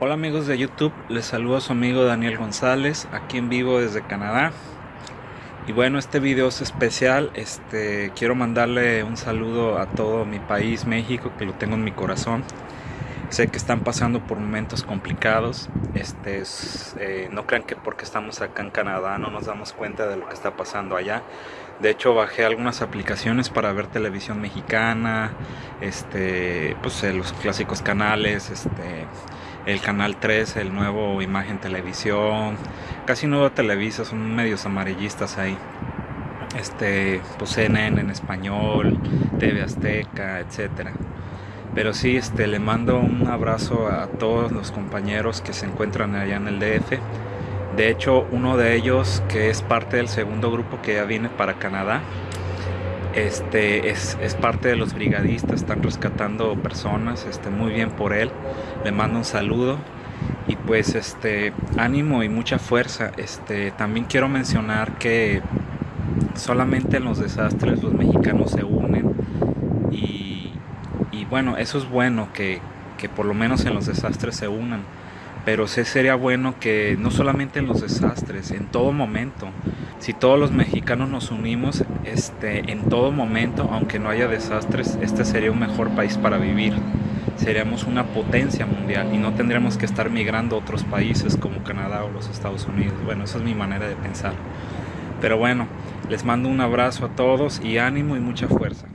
Hola amigos de YouTube, les saludo a su amigo Daniel González, aquí en vivo desde Canadá. Y bueno, este video es especial, este, quiero mandarle un saludo a todo mi país, México, que lo tengo en mi corazón. Sé que están pasando por momentos complicados, este, eh, no crean que porque estamos acá en Canadá no nos damos cuenta de lo que está pasando allá. De hecho bajé algunas aplicaciones para ver televisión mexicana, este, pues eh, los clásicos canales, este, el canal 3, el nuevo Imagen Televisión, casi nuevo Televisa, son medios amarillistas ahí. Este, pues CNN en español, TV Azteca, etcétera. Pero sí, este, le mando un abrazo a todos los compañeros que se encuentran allá en el DF. De hecho, uno de ellos, que es parte del segundo grupo que ya viene para Canadá, este es, parte de los brigadistas, están rescatando personas, este, muy bien por él, le mando un saludo y pues este ánimo y mucha fuerza. Este también quiero mencionar que solamente en los desastres los mexicanos se unen y, bueno, eso es bueno que, que por lo menos en los desastres se unan pero sí sería bueno que no solamente en los desastres, en todo momento, si todos los mexicanos nos unimos este, en todo momento, aunque no haya desastres, este sería un mejor país para vivir. Seríamos una potencia mundial y no tendríamos que estar migrando a otros países como Canadá o los Estados Unidos. Bueno, esa es mi manera de pensar. Pero bueno, les mando un abrazo a todos y ánimo y mucha fuerza.